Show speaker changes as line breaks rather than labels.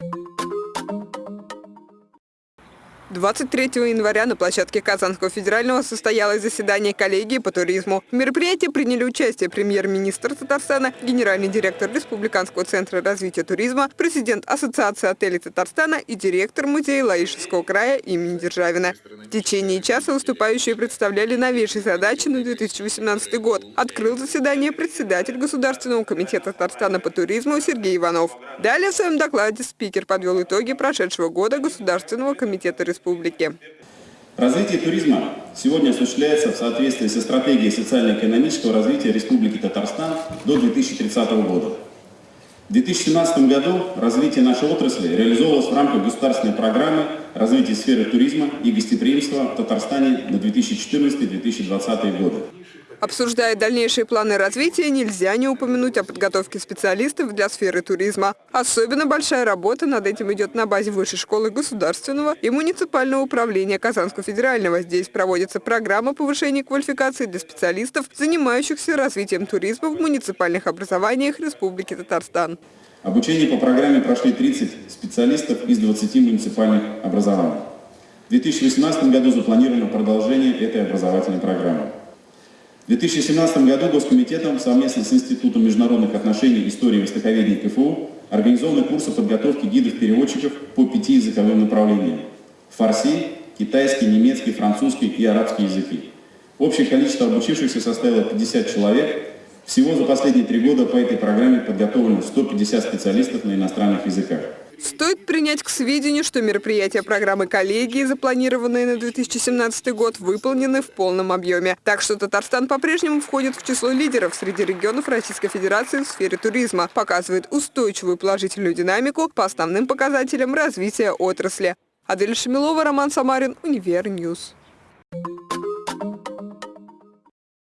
you 23 января на площадке Казанского федерального состоялось заседание коллегии по туризму. В мероприятии приняли участие премьер-министр Татарстана, генеральный директор Республиканского центра развития туризма, президент Ассоциации отелей Татарстана и директор музея Лаишевского края имени Державина. В течение часа выступающие представляли новейшие задачи на 2018 год. Открыл заседание председатель Государственного комитета Татарстана по туризму Сергей Иванов. Далее в своем докладе спикер подвел итоги прошедшего года Государственного комитета республики республики.
Развитие туризма сегодня осуществляется в соответствии со стратегией социально-экономического развития Республики Татарстан до 2030 года. В 2017 году развитие нашей отрасли реализовывалось в рамках государственной программы развития сферы туризма и гостеприимства в Татарстане на 2014-2020 годы.
Обсуждая дальнейшие планы развития, нельзя не упомянуть о подготовке специалистов для сферы туризма. Особенно большая работа над этим идет на базе Высшей школы государственного и муниципального управления Казанского федерального. Здесь проводится программа повышения квалификации для специалистов, занимающихся развитием туризма в муниципальных образованиях Республики Татарстан.
Обучение по программе прошли 30 специалистов из 20 муниципальных образований. В 2018 году запланировано продолжение этой образовательной программы. В 2017 году Госкомитетом совместно с Институтом международных отношений, истории и востоковедения КФУ организованы курсы подготовки гидов-переводчиков по пяти языковым направлениям – фарси, китайский, немецкий, французский и арабский языки. Общее количество обучившихся составило 50 человек. Всего за последние три года по этой программе подготовлено 150 специалистов на иностранных языках.
Стоит принять к сведению, что мероприятия программы коллегии, запланированные на 2017 год, выполнены в полном объеме. Так что Татарстан по-прежнему входит в число лидеров среди регионов Российской Федерации в сфере туризма, показывает устойчивую положительную динамику по основным показателям развития отрасли. Адель Шамилова, Роман Самарин, Univer News.